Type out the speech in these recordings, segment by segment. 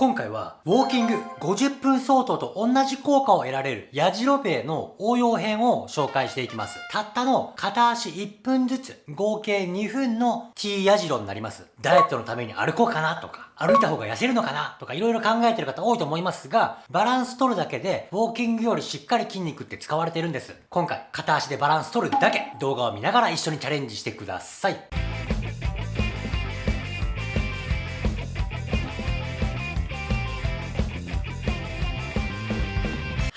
今回は、ウォーキング50分相当と同じ効果を得られる、やじろべえの応用編を紹介していきます。たったの片足1分ずつ、合計2分の T やじろになります。ダイエットのために歩こうかなとか、歩いた方が痩せるのかなとか、いろいろ考えてる方多いと思いますが、バランス取るだけで、ウォーキングよりしっかり筋肉って使われてるんです。今回、片足でバランス取るだけ、動画を見ながら一緒にチャレンジしてください。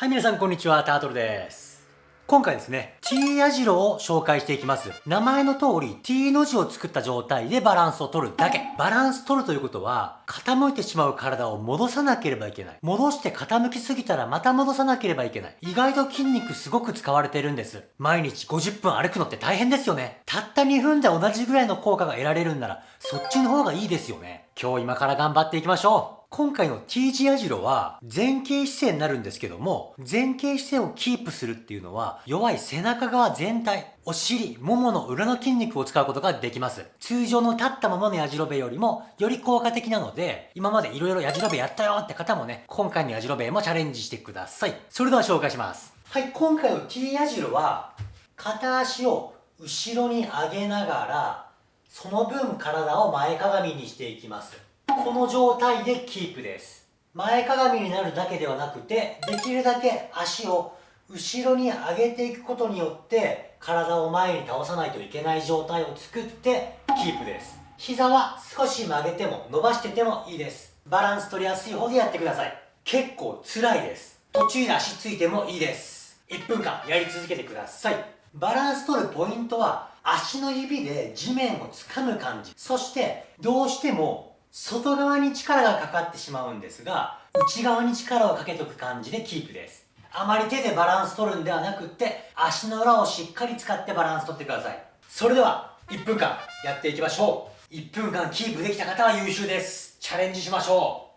はい、皆さんこんにちは、タートルです。今回ですね、T 矢印を紹介していきます。名前の通り T の字を作った状態でバランスを取るだけ。バランス取るということは、傾いてしまう体を戻さなければいけない。戻して傾きすぎたらまた戻さなければいけない。意外と筋肉すごく使われているんです。毎日50分歩くのって大変ですよね。たった2分で同じぐらいの効果が得られるんなら、そっちの方がいいですよね。今日今から頑張っていきましょう。今回の T 字矢印は前傾姿勢になるんですけども、前傾姿勢をキープするっていうのは弱い背中側全体、お尻、ももの裏の筋肉を使うことができます。通常の立ったままの矢印よりもより効果的なので、今まで色々矢印やったよって方もね、今回の矢印もチャレンジしてください。それでは紹介します。はい、今回の T 矢印は片足を後ろに上げながら、その分体を前かがみにしていきます。この状態でキープです。前かがみになるだけではなくてできるだけ足を後ろに上げていくことによって体を前に倒さないといけない状態を作ってキープです。膝は少し曲げても伸ばしててもいいです。バランス取りやすい方でやってください。結構辛いです。途中で足ついてもいいです。1分間やり続けてください。バランス取るポイントは足の指で地面を掴む感じ。そしてどうしても外側に力がかかってしまうんですが、内側に力をかけとく感じでキープです。あまり手でバランス取るんではなくって、足の裏をしっかり使ってバランス取ってください。それでは、1分間やっていきましょう。1分間キープできた方は優秀です。チャレンジしましょ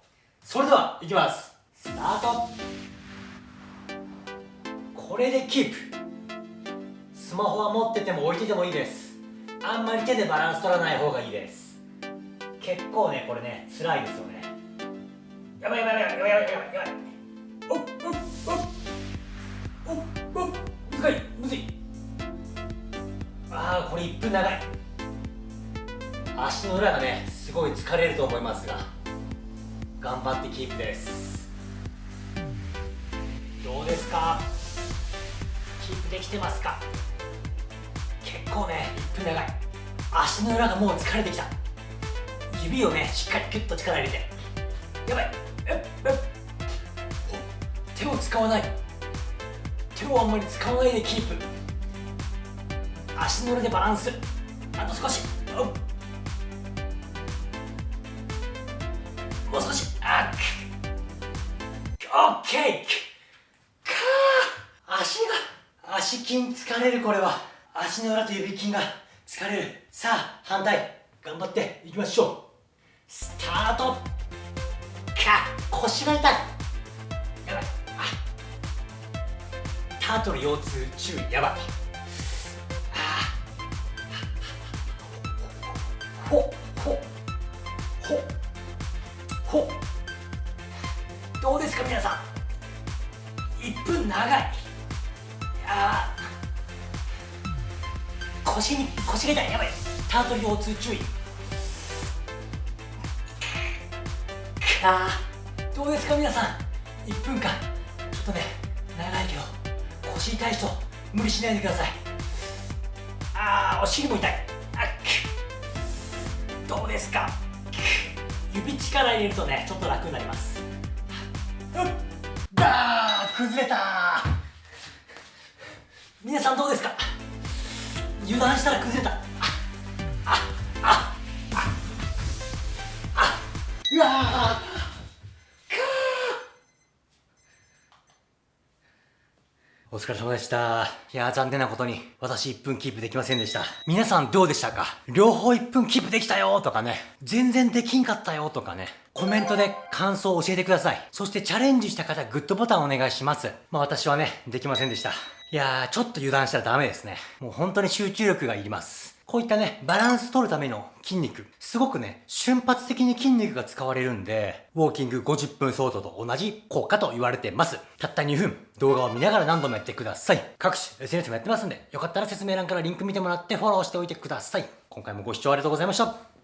う。それでは、いきます。スタート。これでキープ。スマホは持ってても置いててもいいです。あんまり手でバランス取らない方がいいです。結構ねこれね辛いですよね。やばいやばいやばいやばいやばいやばい。おっおっおっおっおっむずいむずいああこれ1分長い足の裏がねすごい疲れると思いますが頑張ってキープですどうですかキープできてますか結構ね1分長い足の裏がもう疲れてきた指をねしっかりギュッと力入れて。やばい。手を使わない。手をあんまり使わないでキープ。足の裏でバランス。あと少し。もう少し。あっ。オッケー。か足が。足筋疲れるこれは。足の裏と指筋が疲れる。さあ反対。頑張っていきましょう。スタート。か腰が痛い。やばい。あ。タートル腰痛注意やばい。あ。ほほほほ。どうですか皆さん。1分長い。いや腰に腰が痛い。やばい。タートル腰痛注意。あどうですか皆さん？1分間。ちょっとね長いけど腰痛い人無理しないでください。あーお尻も痛い。あどうですか？指力入れるとねちょっと楽になります。だー崩れた。皆さんどうですか？油断したら崩れた。あああああうわお疲れ様でした。いやー残念なことに私1分キープできませんでした。皆さんどうでしたか？両方1分キープできたよとかね、全然できんかったよとかね、コメントで感想を教えてください。そしてチャレンジした方グッドボタンお願いします。まあ私はね、できませんでした。いやーちょっと油断したらダメですね。もう本当に集中力がいります。こういったね、バランス取るための筋肉、すごくね、瞬発的に筋肉が使われるんで、ウォーキング50分相当と同じ効果と言われてます。たった2分、動画を見ながら何度もやってください。各種 SNS もやってますんで、よかったら説明欄からリンク見てもらってフォローしておいてください。今回もご視聴ありがとうございました。